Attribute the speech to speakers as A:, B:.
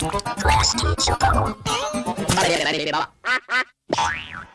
A: Class teacher.